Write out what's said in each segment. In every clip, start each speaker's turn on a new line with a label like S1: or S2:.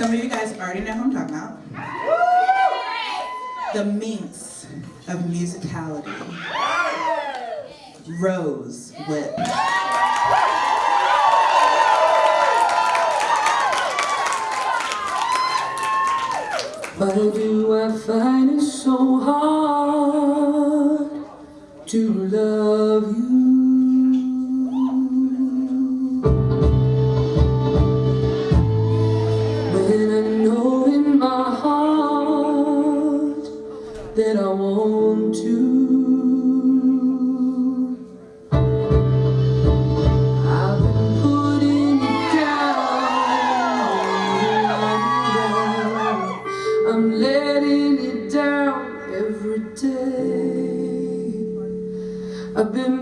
S1: Some of you guys already know who I'm talking about. The minx of musicality. Rose Whip.
S2: Why do I find it so hard to love you? öbüm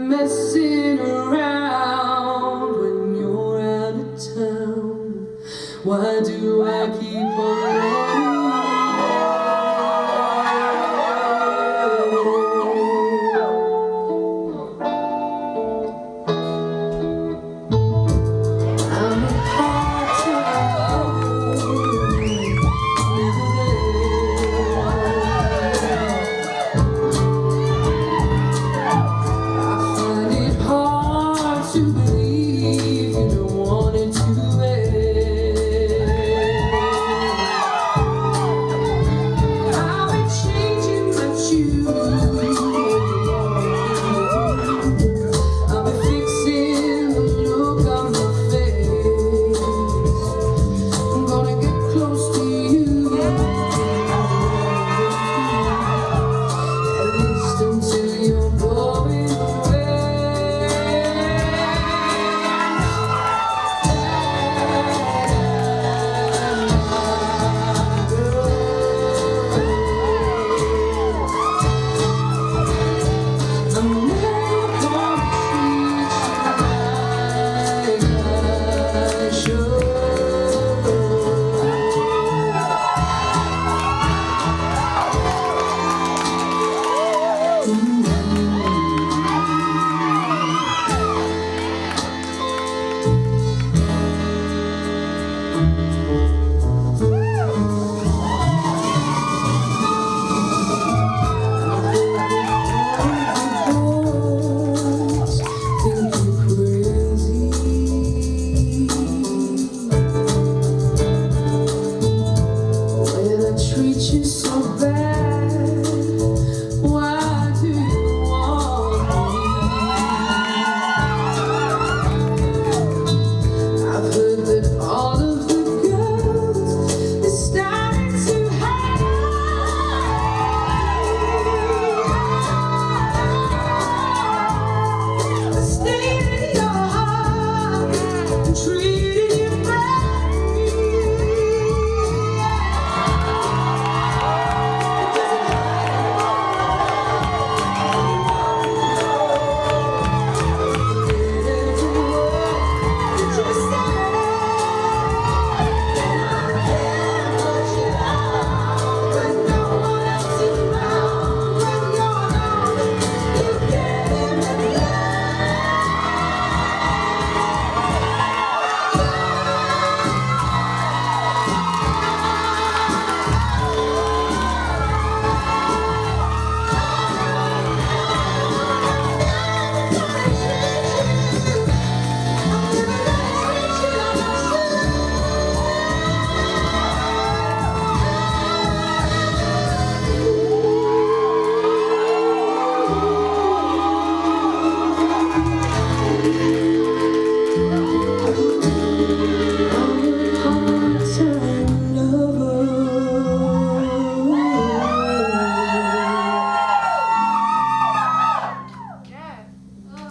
S2: Ooh.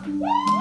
S2: Woo!